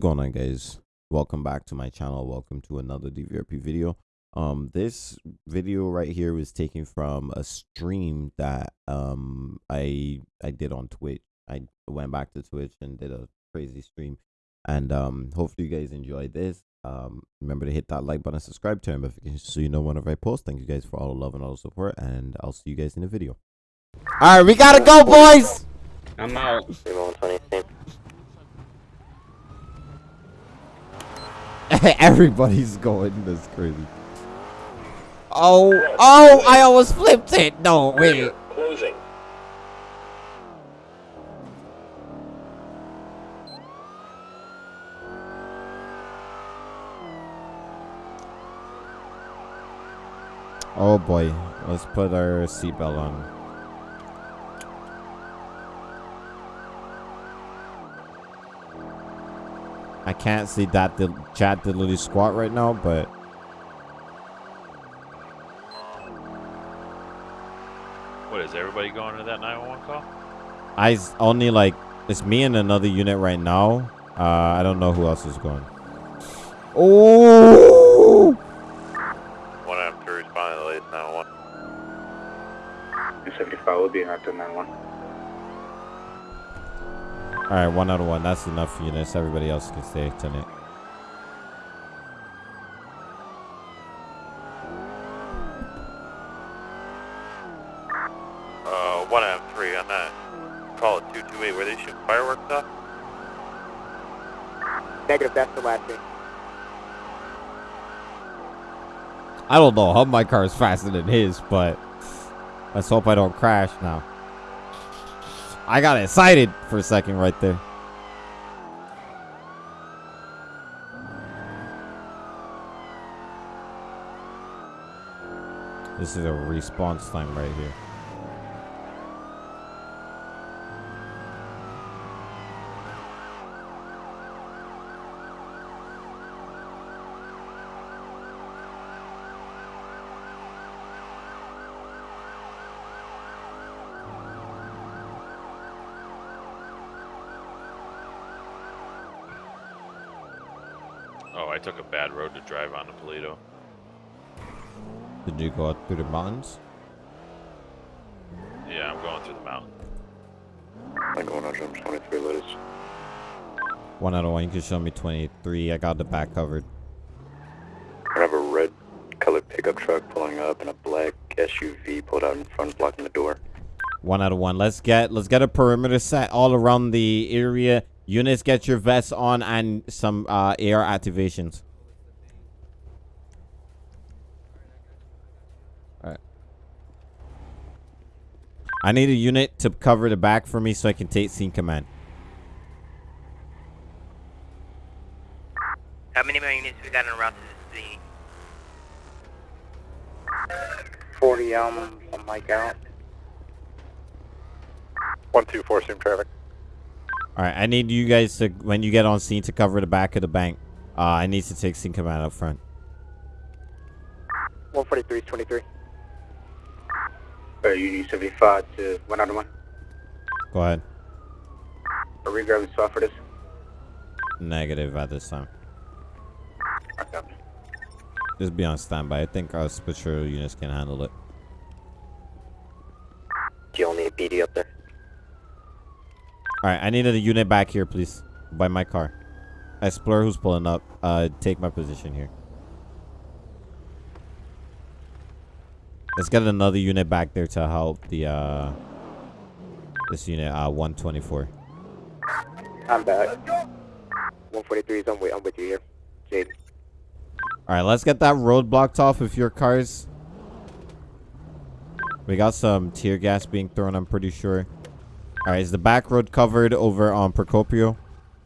going on guys? Welcome back to my channel. Welcome to another dvrp video. Um this video right here was taken from a stream that um i i did on twitch. I went back to twitch and did a crazy stream. And um hopefully you guys enjoyed this. Um remember to hit that like button subscribe turn notifications so you know whenever i post. Thank you guys for all the love and all the support and i'll see you guys in the video. All right we gotta go boys! I'm out. Everybody's going. That's crazy. Oh, oh! I almost flipped it. No, wait. Closing. Oh boy. Let's put our seatbelt on. I can't see that the chat did literally squat right now, but What is everybody going to that 911 call? I s- only like it's me and another unit right now. Uh, I don't know who else is going. Oh! One after responding to the latest 911. 275 will be after 91. All right, one out of one. That's enough for units. Everybody else can stay tonight. Uh, one M3 on that. Call it 228. Where they shoot fireworks off? Negative, that's the last thing. I don't know how my car is faster than his, but let's hope I don't crash now. I got excited for a second right there. This is a response time right here. Bad road to drive on to Toledo. Did you go out through the mountains? Yeah, I'm going through the mountain. I'm going on jump 23 letters. One out of one. You can show me 23. I got the back covered. I have a red colored pickup truck pulling up and a black SUV pulled out in front blocking the door. One out of one. Let's get let's get a perimeter set all around the area. Units, get your vests on and some uh, air activations. I need a unit to cover the back for me so I can take scene command. How many more units we got en route to the scene? 40, um, something like that. 124 sim traffic. All right, I need you guys to when you get on scene to cover the back of the bank. Uh, I need to take scene command up front. 143 is 23. Uh, you need 75 to 1 out of 1. Go ahead. Are we grabbing spot for this? Negative at this time. Just be on standby. I think our patrol units can handle it. Do you only need PD up there? All right, I needed a unit back here, please, by my car. Explorer, who's pulling up, uh, take my position here. Let's get another unit back there to help the uh, this unit, uh, 124. I'm back. 143 is I'm with, I'm with you here. Jaden. All right, let's get that road blocked off with your cars. We got some tear gas being thrown, I'm pretty sure. All right, is the back road covered over on Procopio?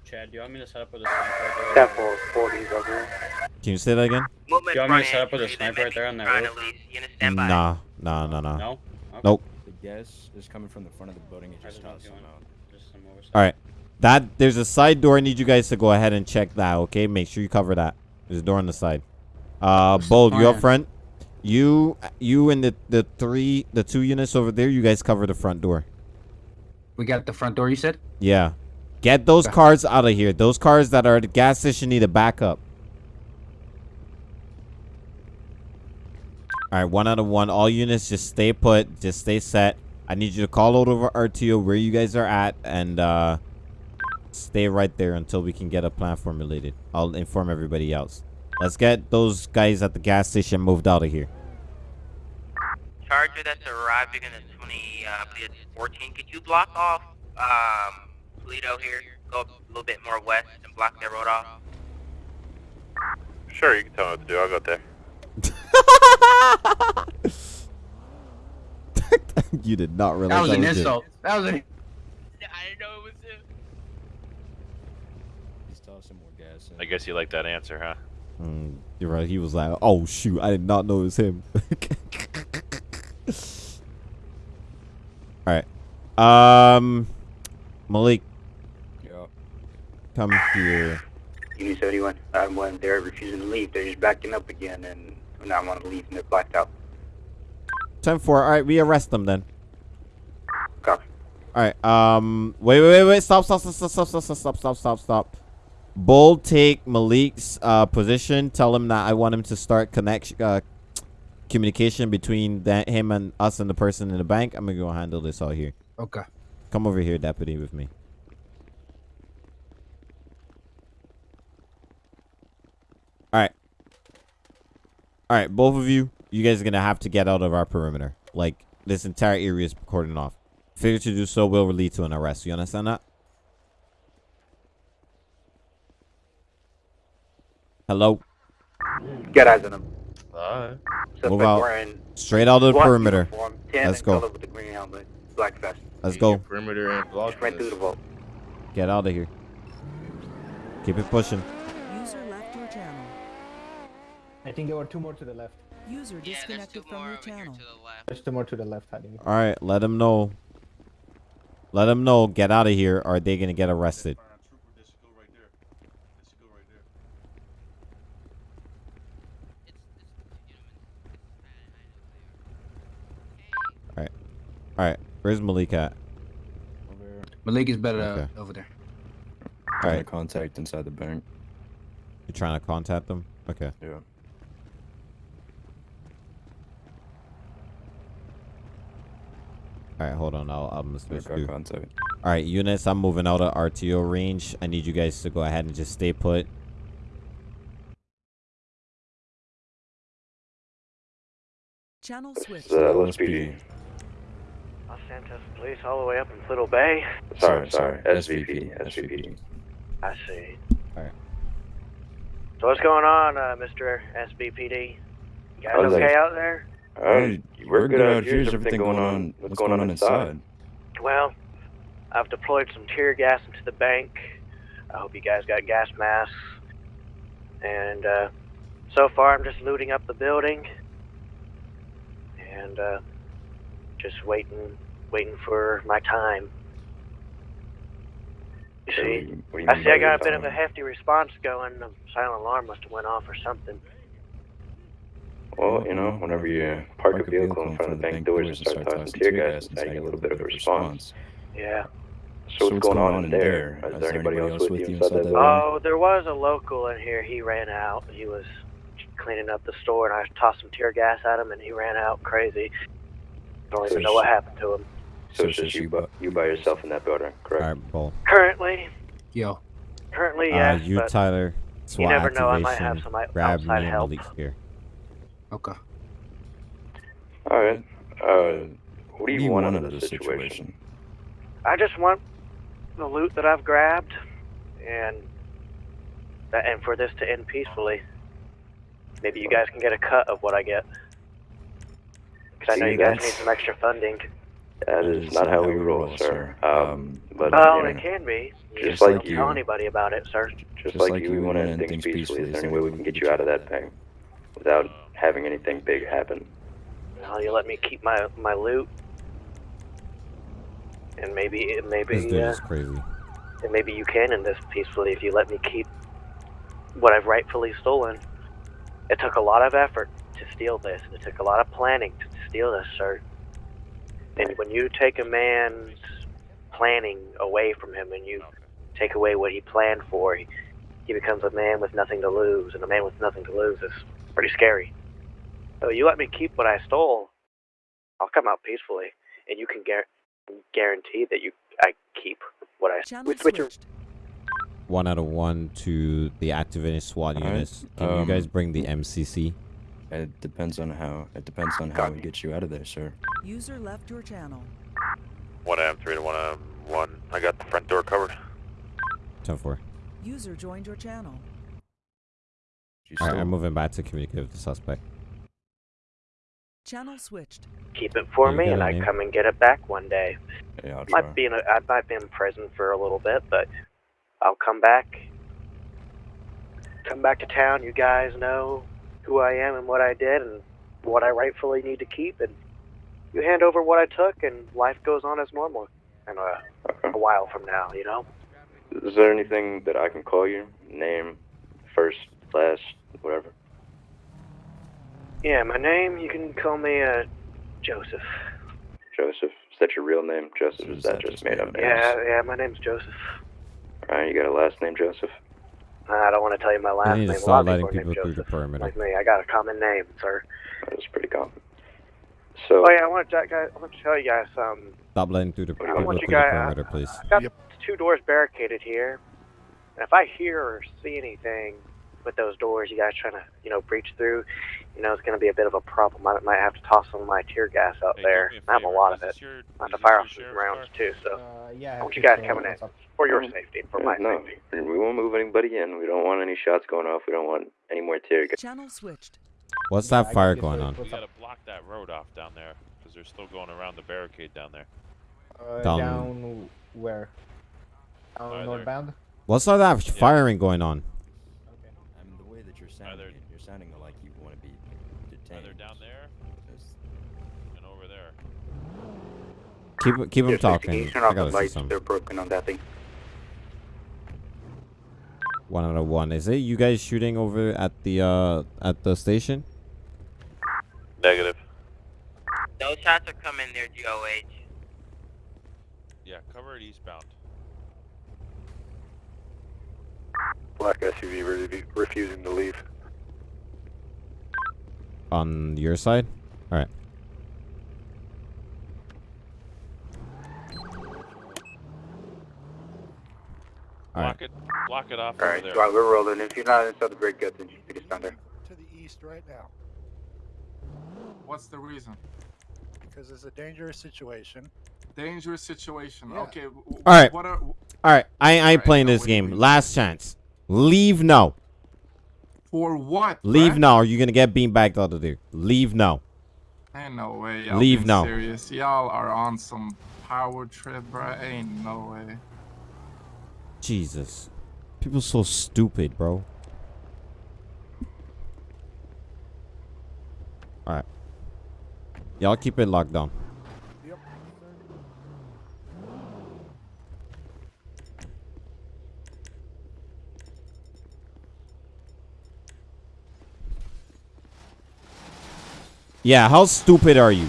Chad, do you want me to set up with a sniper right there? 10 for 40 is over here. Can you say that again? Movement Do you want me to front set up with a sniper right there on that roof? Brian Elise. Unit stand by. Nah, nah, nah, nah. No? Okay. Nope. The gas is coming from the front of the building. It just just tossed some out. just some oversight. All right. That there's a side door. I need you guys to go ahead and check that. Okay, make sure you cover that. There's a door on the side. Uh, Bold, you up front. You, you, and the the three, the two units over there. You guys cover the front door. We got the front door, you said? Yeah. Get those cars out of here. Those cars that are at the gas station need to back up. All right, one out of one. All units, just stay put. Just stay set. I need you to call out over RTO where you guys are at and uh, stay right there until we can get a plan formulated. I'll inform everybody else. Let's get those guys at the gas station moved out of here. Charger that's arriving in the 20, uh, I believe it's 14. Could you block off um, Toledo here? Go a little bit more west and block that road off. Sure, you can tell me what to do. I'll go there. you did not realize That was an it. insult. That was an. I didn't know it was him. He's tossing more gas. In. I guess you like that answer, huh? Mm, you're right. He was like, "Oh shoot, I did not know it was him." All right. Um, Malik, Yeah. come here. Unit 71. Um, when they're refusing to leave, they're just backing up again and not want to leave and they're blacked out. Ten four. All right, we arrest them then. Copy. All right. Um. Wait. Wait. Wait. Wait. Stop. Stop. Stop. Stop. Stop. Stop. Stop. Stop. Stop. Stop. Bull, take Malik's uh, position. Tell him that I want him to start connection, uh, communication between that him and us and the person in the bank. I'm gonna go handle this all here. Okay. Come over here, deputy, with me. All right. All right, both of you, you guys are gonna have to get out of our perimeter. Like this entire area is cordoned off. Failure to do so will lead to an arrest. You understand that? Hello. Get eyes on them. Bye. Move out. Straight out of the perimeter. uniform, Let's go. With the green helmet, black vest. Let's go. Perimeter and block. Just right through the vault. Get out of here. Keep it pushing. User left your channel. I think there were two more to the left. User Yeah, there's disconnected two from more your channel. to the left. There's two more to the left hiding. All right, let them know. Let them know. Get out of here, or they gonna get arrested. It's, it's, you know, All right, where's Malik at? Malik is better Okay. uh, over there. All Trying to contact inside the bank. You're trying to contact them? Okay. Yeah. All right, hold on. I'll I'm gonna switch got All right, units. I'm moving out of RTO range. I need you guys to go ahead and just stay put. Channel switch. Uh, LSPD. Los Santos Police all the way up in Little Bay. Sorry, sorry. SVP. SVP. I see. Alright. So what's going on, uh, Mr. SBPD? You guys How's that- okay out there? Alright, we're good out here. Is everything going on? What's going on inside? Well, I've deployed some tear gas into the bank. I hope you guys got gas masks. And uh, so far, I'm just looting up the building and uh, just waiting, waiting for my time. You see, what you I see I got a bit of a hefty response going. The silent alarm must have went off or something. Well, you know, whenever you park a vehicle in front of the bank doors and start tossing tear gas inside, you get a little bit of a response. Yeah. So what's going on in there? Is there anybody else with you inside that building? Oh, there was a local in here. He ran out. He was cleaning up the store, and I tossed some tear gas at him, and he ran out crazy. Don't even know what happened to him. So it's just you, by, you by yourself in that building, correct? right, Bull. Currently, Yo. currently, Uh, yes, you, Tyler. SWAT never know, I might have some Grab outside help. Here. Okay. All right. Uh, what do you, What want out of this situation? situation? I just want the loot that I've grabbed, and that, and for this to end peacefully. Maybe you guys can get a cut of what I get. Because I know See, you guys that's- need some extra funding. That is not how we roll, sir. Um, but Well, you it can be. Just just like don't you. tell anybody about it, sir. just like you, we want to end things peacefully. Is there any way we can get you out of that thing without having anything big happen? Well, you let me keep my my loot, and maybe This maybe dude uh, is crazy. and maybe you can end this peacefully if you let me keep what I've rightfully stolen. It took a lot of effort to steal this. And it took a lot of planning to steal this, sir. And when you take a man's planning away from him and you take away what he planned for, he, he becomes a man with nothing to lose, and a man with nothing to lose is pretty scary. So you let me keep what I stole, I'll come out peacefully, and you can gar- guarantee that you I keep what I Channel we switch. switched. One out of one to the activated SWAT Alright, units. Can you um, guys bring the MCC? It depends on how. It depends on how we get you out of there, sir. User left your channel. 1M3 to 1M1. I got the front door covered. 10 4. User joined your channel. You Alright, still- I'm moving back to communicate with the suspect. Channel switched. Keep it for You me, and I come and get it back one day. Yeah, I'll try. Might be in a, I might be in prison for a little bit, but I'll come back. Come back to town. You guys know who I am and what I did and what I rightfully need to keep, and you hand over what I took, and life goes on as normal. And uh, Okay. a while from now, you know. Is there anything that I can call you? Name, first, last, whatever. Yeah, my name. You can call me uh, Joseph. Joseph. Is that your real name, Joseph? Is Is that that just just made made up up? name? Yeah, yeah. My name's Joseph. Alright, you got a last name, Joseph? I don't want to tell you my You last need name. to A lot of letting people are people named through the Joseph. perimeter. Like me, I got a common name, sir. That was pretty common. So, Oh yeah, I want to, guys, I want to tell you guys um, Stop letting through the I people want through you the guys- perimeter, please. I got two doors barricaded here, and if I hear or see anything with those doors, you guys trying to, you know, breach through, you know, it's going to be a bit of a problem. I might have to toss some of my tear gas out there. I have a lot of it. I have to fire off some rounds too, so Uh, yeah. I want you guys coming in for your safety, for yeah, my no, safety. we won't move anybody in. We don't want any shots going off. We don't want any more tear gas. Channel switched. What's that I fire going on? We What's gotta block that road off down there because they're still going around the barricade down there. Uh, Down- down where? Down northbound. What's all that firing going on? Okay. I mean, the way that you're sounding, Either- you're sounding like you want to be detained. Either down there It's- and over there. Keep keep him talking. I gotta say something. broken on that thing. One out of one. Is it you guys shooting over at the uh at the station? Negative. Those shots are coming near GOH. Yeah, cover it eastbound. Black SUV re- refusing to leave. On your side? Alright. Alright. Block it. Block it off Alright, over there. we're rolling. If you're not inside the break gut, then you can just stand there. to the east right now. What's the reason? Because it's a dangerous situation. Dangerous situation. Okay. w- w- Alright. What are, Alright, I, I ain't Alright, playing so this what do you game. Last chance. Leave now. For what? Leave bruh? now or you're gonna get beanbagged out of there. Leave now. Ain't no way. Y'all Leave now. Serious. Y'all are on some power trip, bruh. Ain't no way. Jesus. People so stupid, bro. Alright. Y'all keep it locked down. Yep. Yeah, how stupid are you?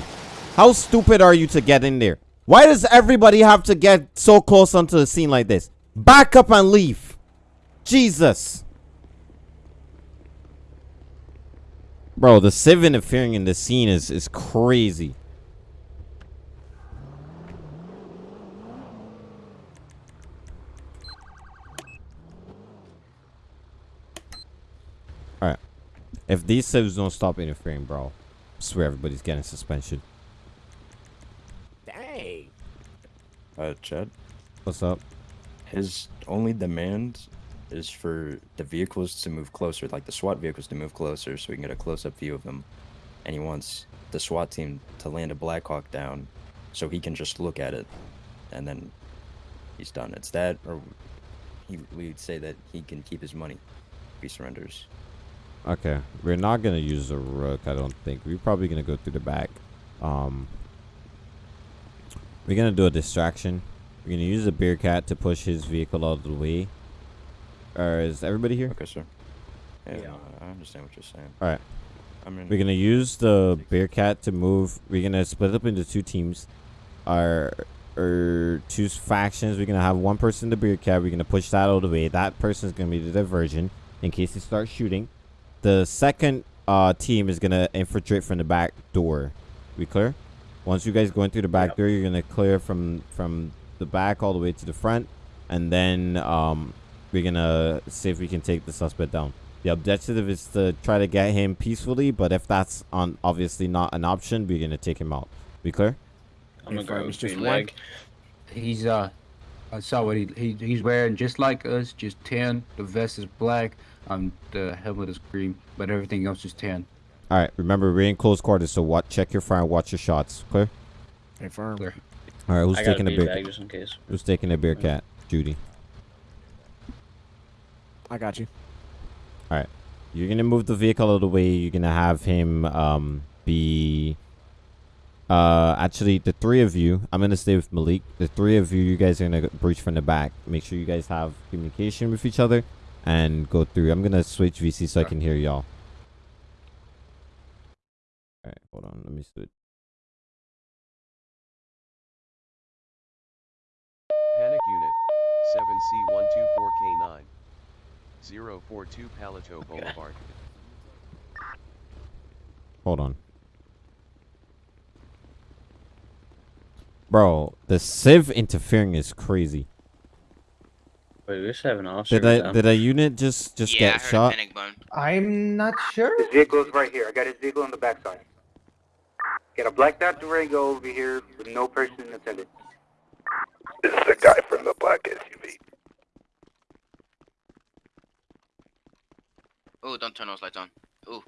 How stupid are you to get in there? Why does everybody have to get so close onto the scene like this? Back up and leave. Jesus. Bro, the civ interfering in the scene is, is crazy. Alright. If these civs don't stop interfering, bro, swear everybody's getting suspension. Dang. Uh, Chad, What's up? his only demand is for the vehicles to move closer, like the SWAT vehicles to move closer, so we can get a close-up view of them. And he wants the SWAT team to land a Blackhawk down, so he can just look at it, and then he's done. It's that, or he we'd say that he can keep his money if he surrenders. Okay, we're not gonna use the rook. I don't think we're probably gonna go through the back. Um, we're gonna do a distraction. We're gonna use the bear cat to push his vehicle out of the way. Or is everybody here? Okay, sir. Yeah, Yeah. I understand what you're saying. All right. I mean, We're gonna use the bear cat to move. We're gonna split up into two teams. Our or two factions. We're gonna have one person in the bear cat. We're gonna push that out of the way. That person's gonna be the diversion in case they start shooting. The second uh, team is gonna infiltrate from the back door. We clear? Once you guys go in through the back door, you're gonna clear from from the back all the way to the front, and then um, we're gonna see if we can take the suspect down. The objective is to try to get him peacefully, but if that's on obviously not an option, we're gonna take him out. We clear? I'm gonna Confirm, grab it's a just green one. leg. He's uh, I saw what he, he he's wearing just like us, just tan. The vest is black, um, the helmet is green, but everything else is tan. All right. Remember, we're in close quarters, so what? Check your fire watch your shots. Clear? Confirm. Clear. All right. Who's I got a taking the bean beer? bag just in case. Who's taking the bear cat? Judy. I got you. All right. You're gonna move the vehicle out of the way. You're gonna have him um be uh actually the three of you. I'm gonna stay with Malik. The three of you, you guys are gonna breach from the back. Make sure you guys have communication with each other and go through. I'm gonna switch VC so I can hear y'all. All right, hold on. Let me switch. Panic Unit 7C124K9 042 Paleto Boulevard. Hold on. Bro, the civ interfering is crazy. Wait, we just have an officer. Did I down. did a unit just just yeah, I get heard shot? a panic. I'm not sure. His vehicle's right here. I got his vehicle on the backside. Got a blacked out Durango over here with no person in attendance. This is the guy from the black SUV. Oh, don't turn those lights on. Ooh.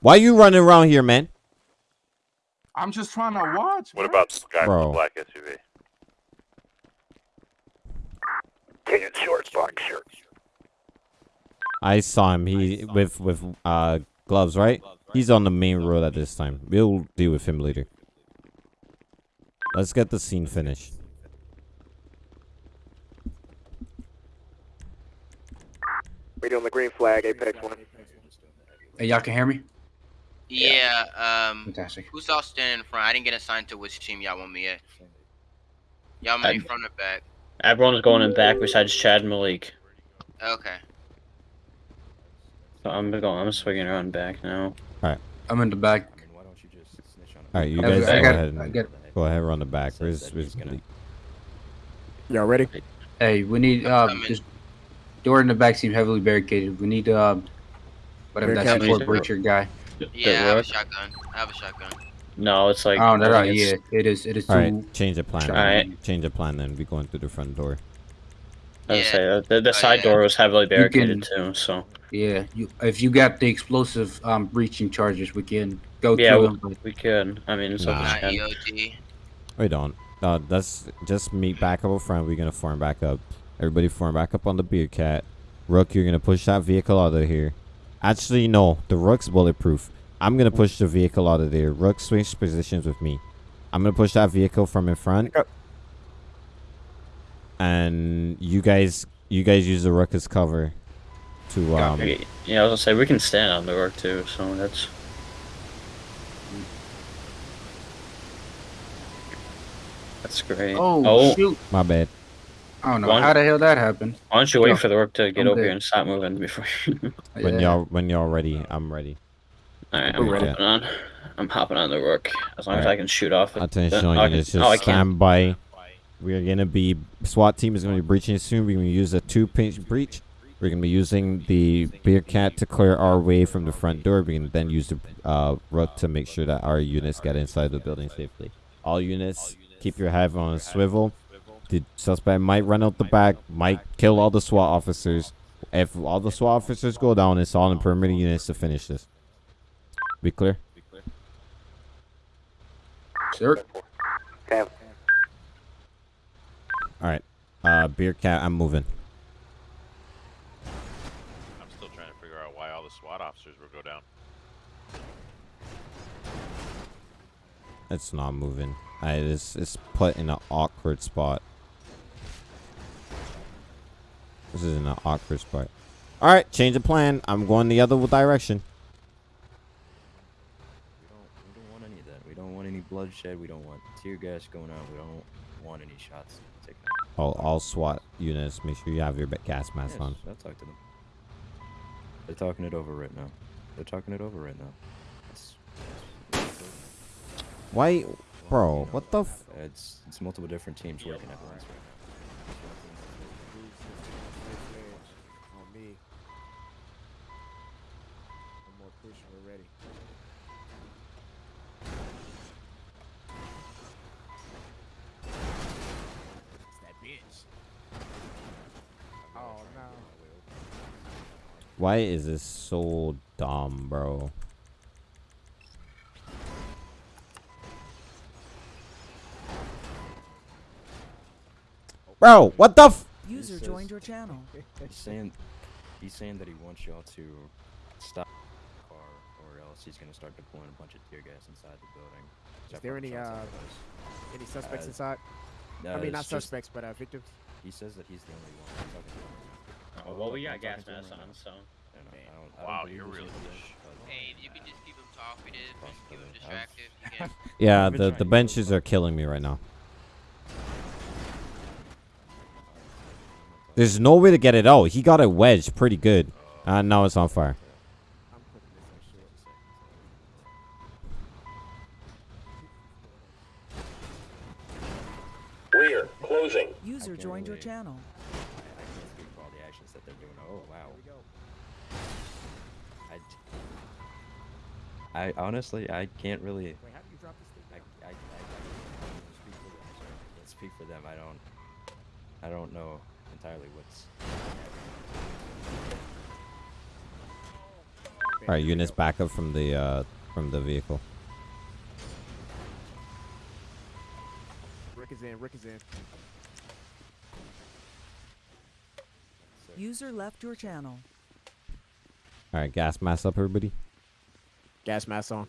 Why are you running around here, man? I'm just trying to watch. What bro. about the guy Bro. from the black SUV? Tan shorts, black shirt. I saw him. He with with uh gloves, right? He's on the main road at this time. We'll deal with him later. Let's get the scene finished. Waiting on the green flag, Apex 1. Hey, y'all can hear me? Yeah, um, Fantastic. who's all standing in front? I didn't get assigned to which team y'all want me at. Y'all want me I- front or back? Everyone's going in back besides Chad and Malik. Okay. So I'm going. I'm swinging around back now. All right. I'm in the back. I mean, why don't you just snitch on him? All right, you guys I go got, ahead I and got. go ahead and run the back. Says Where's that where's he's gonna- Malik? Y'all ready? Hey, we need um I'm just door in the back seems heavily barricaded. We need um whatever Bear that cat. support breacher guy. Yeah, I have a shotgun. I have a shotgun. No, it's like. Oh, no, no, yeah, it's- it is. It is too. All right, change the plan. All right. Change the plan. Then we going through the front door. I was Yeah. say uh, the, the Oh, side yeah. door was heavily barricaded can- barricaded too. So Yeah, you if you got the explosive um breaching charges, we can go yeah, through we, them. but- we could. I mean, it's up Nah. to Not Chad. We don't. Uh, let's just meet back up front. We're gonna form back up. Everybody form back up on the bear cat. Rook, you're gonna push that vehicle out of here. Actually, no. The Rook's bulletproof. I'm gonna push the vehicle out of there. Rook, switch positions with me. I'm gonna push that vehicle from in front. Yep. And you guys, you guys use the Rook as cover. To um. Yeah, I was gonna say we can stand on the Rook too. So that's. That's great. Oh, shoot! My bad. I don't know One- how the hell that happened. Why don't you wait Oh, for the Rook to get I'm over here and stop moving before? When Yeah. y'all when y'all ready, I'm ready. All right, I'm hopping on. I'm hopping on the Rook as long as I can shoot off. it. Attention, Uh, oh, I units, can- just oh, stand by. We are gonna be SWAT team is gonna be breaching soon. We're gonna use a two pinch breach. We're gonna be using the bear cat to clear our way from the front door. We're gonna then use the uh, rook to make sure that our units get inside the building safely. All units, keep your head on a swivel. The suspect might run out the back, might kill all the SWAT officers. If all the SWAT officers go down, it's all in perimeter units to finish this. Be clear? Sir, Cam. All right. Uh, bear cat, I'm moving. I'm still trying to figure out why all the SWAT officers will go down. It's not moving. I it's it's put in an awkward spot. This is in an awkward spot. All right, change of plan. I'm going the other direction. We don't, we don't want any of that. We don't want any bloodshed. We don't want tear gas going on. We don't want any shots taken. All, all SWAT units, make sure you have your gas mask Yes, on. I'll talk to them. They're talking it over right now. They're talking it over right now. It's, Why, bro? What the? F- it's it's multiple different teams working at once right On me. One more push and we're ready. It's that bitch. Oh no. Why is this so dumb, bro? Bro, what the f- User says- joined your channel. He's saying he's saying that he wants y'all to stop the car, or else he's gonna start deploying a bunch of tear gas inside the building. Is there any uh any suspects Uh, inside? I Uh, mean, not it's just- suspects, but uh, victims. He says that he's the only one. I'm talking to him. Oh, well, we got gas talking to him masks on, so. Wow, you're really anything, Hey, you can just keep them talkative and keep them distracted. Yeah, the the benches are killing me right now. There's no way to get it out. He got it wedged pretty good. Uh, now it's on fire. I'm putting this on short. Rear, closing. User joined your channel. I honestly I can't really. Wait, how do you drop this thing? I, I, I, I can't speak for them. Sorry. I can't speak for them. I don't. I don't know entirely what's. All right, units back up from the uh from the vehicle. Rick is in. Rick is in. User left your channel. All right, gas mask up, everybody. Gas mask on.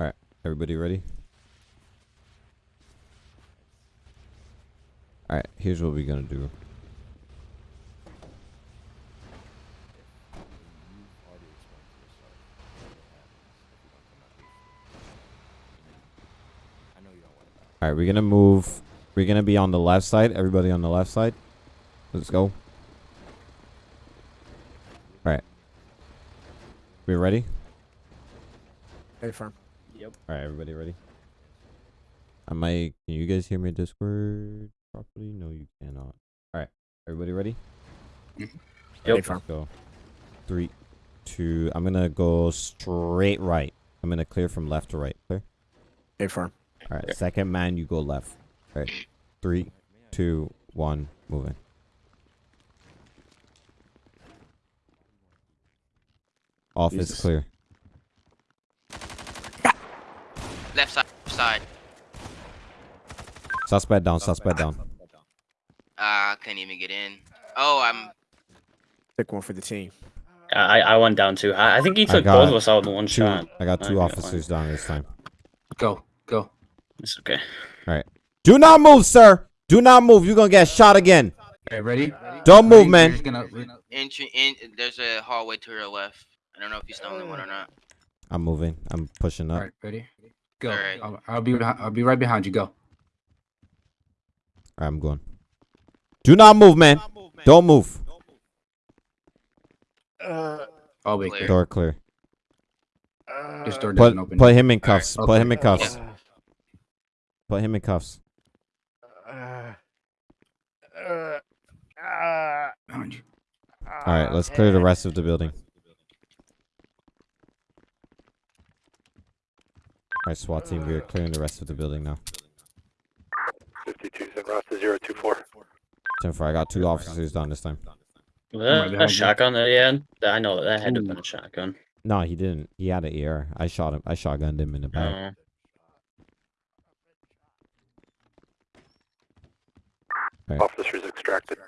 All right, everybody ready? All right, here's what we're gonna do. All right, we're gonna move. We're gonna be on the left side. Everybody on the left side. Let's go. All right. We ready? Hey, firm. Yep. All right, everybody ready? I might. Can you guys hear me Discord properly? No, you cannot. All right, everybody ready? Mm-hmm. Hey, Yep. firm. Let's go. Three, two. I'm gonna go straight right. I'm gonna clear from left to right. Clear. Hey, firm. All right. Second man, you go left. All right. Three, two, one. Moving. Office Jesus. clear. left side. Side. Suspect down. Suspect down. Uh, couldn't even get in. Oh, I'm. Pick one for the team. I I went down too. I, I think he took both of us out in one Two. shot. I got two got officers down this time. Go, go. It's okay. All right. Do not move, sir. Do not move. You're gonna get shot again. Hey, ready? Don't move, Ready? Man. gonna- Entry in. There's a hallway to your left. I don't know if he's the only one or not. I'm moving. I'm pushing up. right, ready? Go. Alright. I'll, I'll be. I'll be right behind you. Go. All right, I'm going. Do not move, man. Don't move. I'll uh, be Clear. clear. Door clear. Uh, this door Put doesn't open. put him in cuffs. Alright, Put him in cuffs. Yeah. Put him in cuffs. Behind you. All right, let's clear the rest of the building. All right, SWAT team, we're clearing the rest of the building now. 52 Zen Rasta 024. 10 4, I got two officers down this time. Was that a shotgun that he had? That- I know that, that had to have been a shotgun. No, he didn't. He had an AR. I shot him. I shotgunned him in the back. Uh, Officers extracted.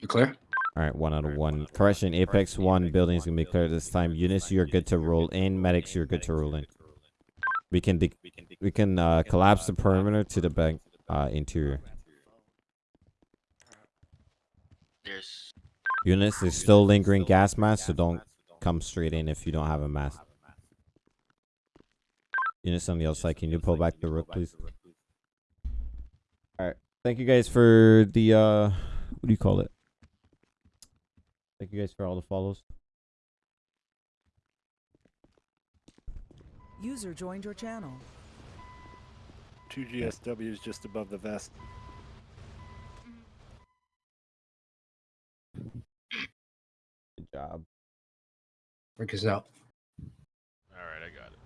You clear? All right, one out of one. Correction, Apex 1 building is going to be clear this time. Units, you're good to roll in. Medics, you're good to roll in. We can we can uh, collapse the perimeter to the bank uh, interior. There's. Units, there's still lingering gas masks, so don't come straight in if you don't have a mask. Units on the outside, can you pull back the roof, please? All right. Thank you guys for the uh, what do you call it? Thank you guys for all the follows. User joined your channel. Two GSWs just above the vest. Good job. Break us out. Alright, I got it.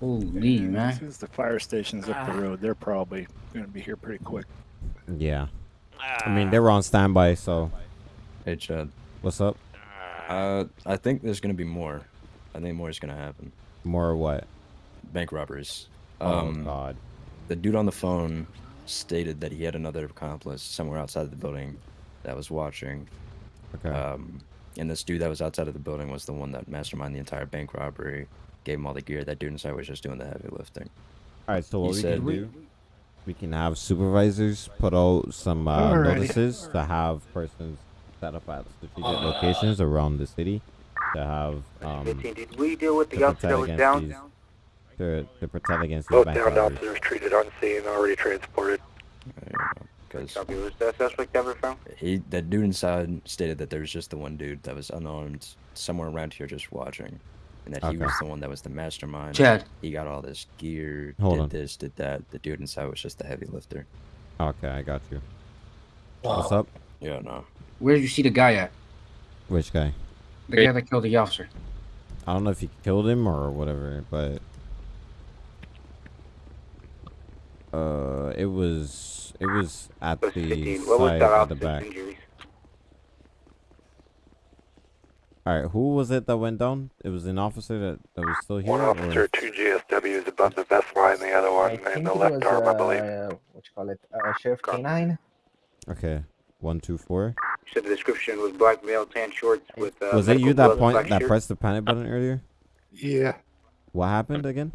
Holy And man. Since the fire station's up the ah. road, they're probably going to be here pretty quick. Yeah. I mean, ah. they were on standby, so Hey, Chad. what's up? Ah. Uh, I think there's gonna be more. I think more is gonna happen. More what? Bank robberies. Oh Um, God. The dude on the phone stated that he had another accomplice somewhere outside of the building that was watching. Okay. Um, and this dude that was outside of the building was the one that masterminded the entire bank robbery, gave him all the gear. That dude inside was just doing the heavy lifting. All right. So what he we said- can do? We can have supervisors put out some uh, notices to have persons set up at strategic locations around the city to have um 15, did we deal with the to officer that was down? these to, to protect against these Both bank downed robberies. officers treated on scene, already transported. Because Copy, was that suspect ever found? he, that dude inside stated that there was just the one dude that was unarmed somewhere around here just watching, and that he was the one that was the mastermind. Chad. He got all this gear, Hold did on. this, did that. The dude inside was just the heavy lifter. Okay, I got you. What's up? Yeah, no. Where did you see the guy at? Which guy? The Great. guy that killed the officer. I don't know if he killed him or whatever, but uh, it was it was at the 15, side that at the back. injuries? All right, who was it that went down? It was an officer that, that was still here. One or- officer, two GSWs above the vest line, the other one in the left arm, I believe. what you call it, uh, Sheriff K9. Okay, one two four. You said the description was black male, tan shorts with uh, was it you that point that shirt? pressed the panic button earlier? Yeah. What happened again?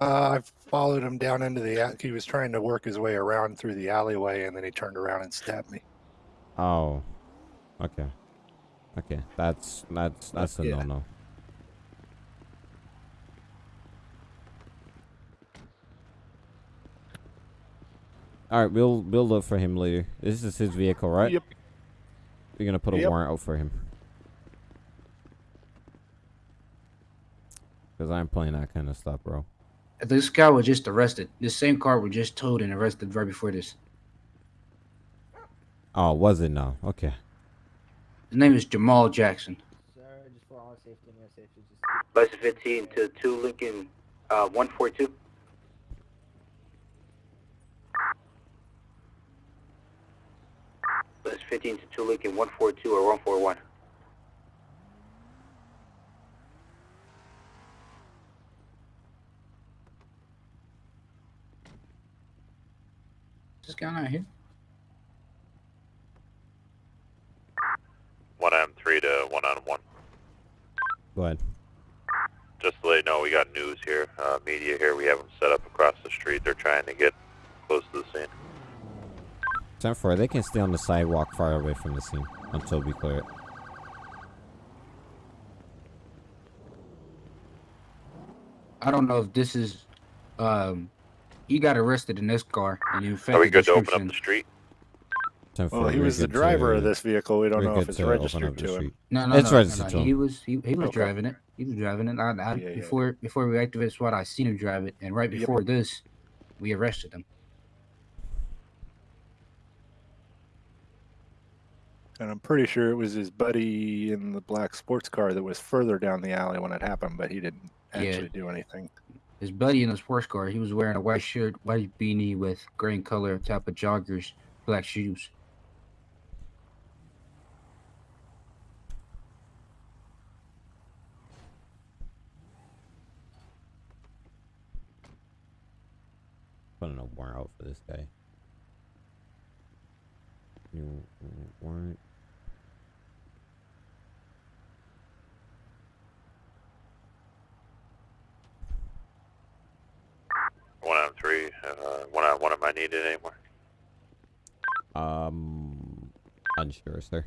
Uh, I followed him down into the. a- He was trying to work his way around through the alleyway, and then he turned around and stabbed me. Oh, okay, okay. That's that's that's a Yeah. no no. All right, we'll we'll look for him later. This is his vehicle, right? Yep. We're gonna put a Yep. warrant out for him. Cause I'm playing that kind of stuff, bro. This guy was just arrested. This same car was just towed and arrested right before this. Oh, was it now? Okay. His name is Jamal Jackson. Sir, just for our safety and your safety, just Bus 15 to 2 Lincoln uh, 142. Bus 15 to 2 Lincoln 142 or 141. What's going on here? One M three to one on one. Go ahead. Just to let you know, we got news here, uh, media here. We have them set up across the street. They're trying to get close to the scene. Ten four. They can stay on the sidewalk far away from the scene until we clear it. I don't know if this is. Um, he got arrested in this car, and in fact, Are we good to open up the street? Ten Well, he was the driver to- of this vehicle. We don't know if it's to registered to him. street. No, no, It's no, registered no, to no. him. He was he, he was Okay. driving it. He was driving it. I, I, Yeah, yeah, yeah. before before we activated SWAT, I seen him drive it, and right Yep. before this, we arrested him. And I'm pretty sure it was his buddy in the black sports car that was further down the alley when it happened, but he didn't Yeah. actually do anything. His buddy in the sports car, he was wearing a white shirt, white beanie with green color type of joggers, black shoes. Putting a warrant out for this guy. New warrant. One out of three. Uh, one out of one. of I needed anymore? Um, unsure, sir.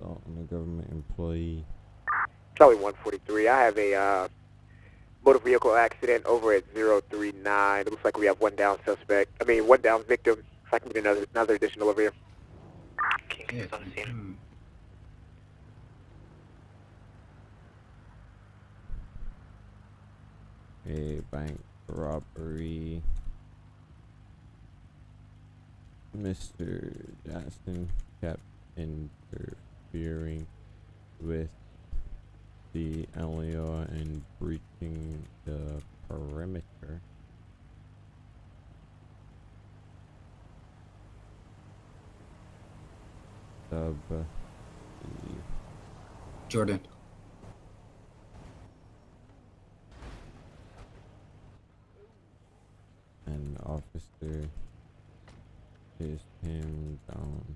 Oh, Dalton, a government employee. Charlie 143. I have a uh, motor vehicle accident over at 039. It looks like we have one down suspect. I mean, one down victim. If I can get another another additional over here. Yeah. mm. A bank robbery. Mr. Jackson kept interfering with the LEO and breaching the perimeter. Sub. Jordan. An officer chased him down.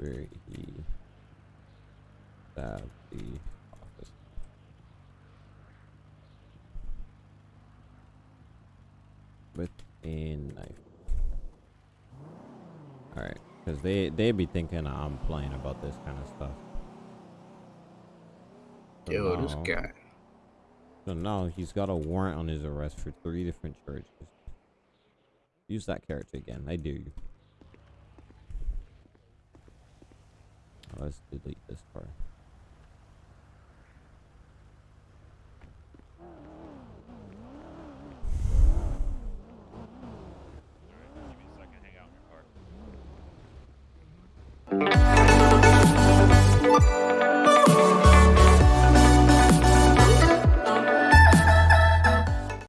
Where he stabbed the officer. With a knife. Alright, because they, they be thinking I'm playing about this kind of stuff. So Yo, this guy. So now he's got a warrant on his arrest for three different charges. Use that character again. I dare you. Let's delete this part.